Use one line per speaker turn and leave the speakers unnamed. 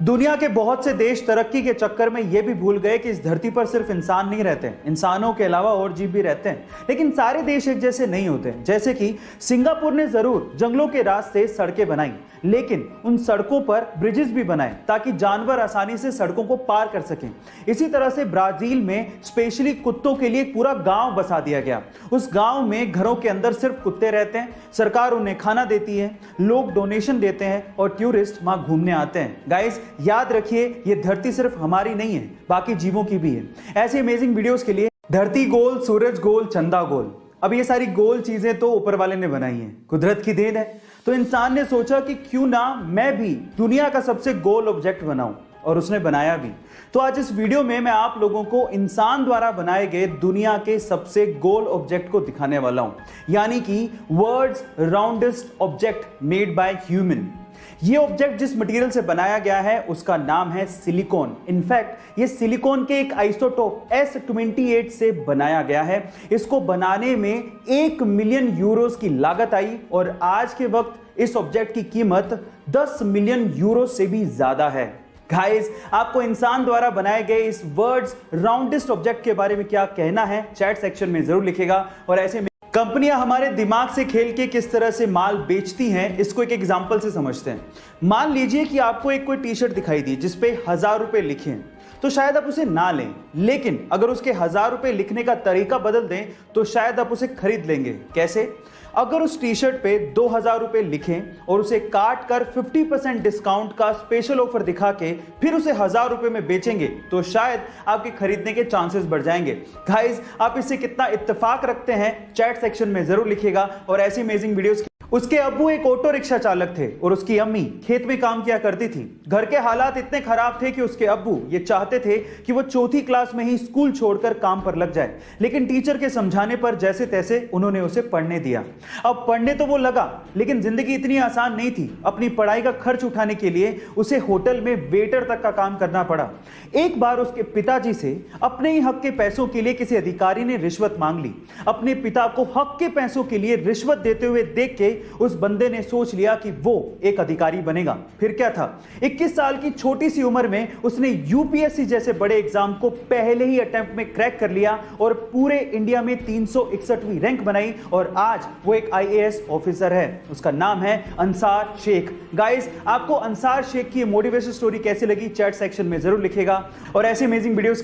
दुनिया के बहुत से देश तरक्की के चक्कर में यह भी भूल गए कि इस धरती पर सिर्फ़ इंसान नहीं रहते इंसानों के अलावा और जीव भी रहते हैं। लेकिन सारे देश एक जैसे नहीं होते जैसे कि सिंगापुर ने ज़रूर जंगलों के रास्ते सड़कें बनाई, लेकिन उन सड़कों पर ब्रिजेस भी बनाए ताकि जानवर आसानी से सड़कों को पार कर सकें। इसी तरह से ब्राज़ील में स्पेशली कुत्तों के लिए पूरा गाँव बसा दिया गया। उस गाँव में घरों के अंदर सिर्फ़ कुत्ते रहते हैं। सरकार उन्हें खाना देती है, लोग डोनेशन देते हैं और टूरिस्ट वहाँ घूमने आते हैं। गाइस याद रखिए, ये धरती सिर्फ़ हमारी नहीं है, बाकी जीवों की भी है। ऐसे अमेजिंग वीडियोस के लिए, धरती गोल, सूरज गोल, चंदा गोल। अब ये सारी गोल चीज़ें तो ऊपर वाले ने बनाई हैं। कुदरत की देन है। तो इंसान ने सोचा कि क्यों ना मैं भी दुनिया का सबसे गोल ऑब्जेक्ट बनाऊँ, और उसने बनाया भी। तो आज इस वीडियो में मैं आप लोगों को इंसान द्वारा बनाए गए दुनिया के सबसे गोल ऑब्जेक्ट को दिखाने वाला हूँ। यानी कि world's roundest object made by human ये ऑब्जेक्ट जिस मटेरियल से बनाया गया है, उसका नाम है सिलिकॉन इनफैक्ट ये सिलिकॉन के एक आइसोटोप S28 से बनाया गया है। इसको बनाने में एक मिलियन यूरोस की लागत आई और आज के वक्त इस ऑब्जेक्ट की कीमत 10 मिलियन यूरो से भी ज़्यादा है। गाइस आपको इंसान द्वारा बनाए गए इस वर्ड्स राउंडेस्ट ऑब्जेक्ट के बारे में क्या कहना है? चैट सेक्शन में ज़रूर लिखेगा और ऐसे कंपनियाँ हमारे दिमाग से खेल के किस तरह से माल बेचती हैं, इसको एक एग्जांपल से समझते हैं। मान लीजिए कि आपको एक कोई टी शर्ट दिखाई दी, जिसपे हज़ार रुपए लिखे हैं। तो शायद आप उसे ना लें। लेकिन अगर उसके हज़ार रुपए लिखने का तरीका बदल दें तो शायद आप उसे खरीद लेंगे। कैसे? अगर उस टी शर्ट पे दो हज़ार रुपए लिखें और उसे काट कर 50 परसेंट डिस्काउंट का स्पेशल ऑफ़र दिखा के फिर उसे हज़ार रुपए में बेचेंगे तो शायद आपके खरीदने के चांसेस बढ़ जाएँगे। गाइस आप इससे कितना इत्तेफाक रखते हैं चैट सेक्शन में ज़रूर लिखेगा और ऐसी अमेजिंग वीडियोस उसके अब्बू एक ऑटो रिक्शा चालक थे और उसकी अम्मी खेत में काम किया करती थी। घर के हालात इतने खराब थे कि उसके अब्बू ये चाहते थे कि वो चौथी क्लास में ही स्कूल छोड़कर काम पर लग जाए। लेकिन टीचर के समझाने पर जैसे तैसे उन्होंने उसे पढ़ने दिया। अब पढ़ने तो वो लगा, लेकिन ज़िंदगी इतनी आसान नहीं थी। अपनी पढ़ाई का खर्च उठाने के लिए उसे होटल में वेटर तक का काम करना पड़ा। एक बार उसके पिताजी से अपने ही हक के पैसों के लिए किसी अधिकारी ने रिश्वत मांग ली। अपने पिता को हक के पैसों के लिए रिश्वत देते हुए देख के उस बंदे ने सोच लिया कि वो एक अधिकारी बनेगा। फिर क्या था? 21 साल की छोटी सी उम्र में उसने यूपीएससी जैसे बड़े एग्ज़ाम को पहले ही अटेम्प्ट में क्रैक कर लिया और पूरे इंडिया में तीन रैंक बनाई और आज वो एक आईएएस ऑफिसर है। उसका नाम है अंसार शेख। गाइस आपको अंसार शेख की मोटिवेशन स्टोरी कैसी लगी? चैट सेक्शन में ज़रूर लिखेगा और ऐसे अमेजिंग वीडियोस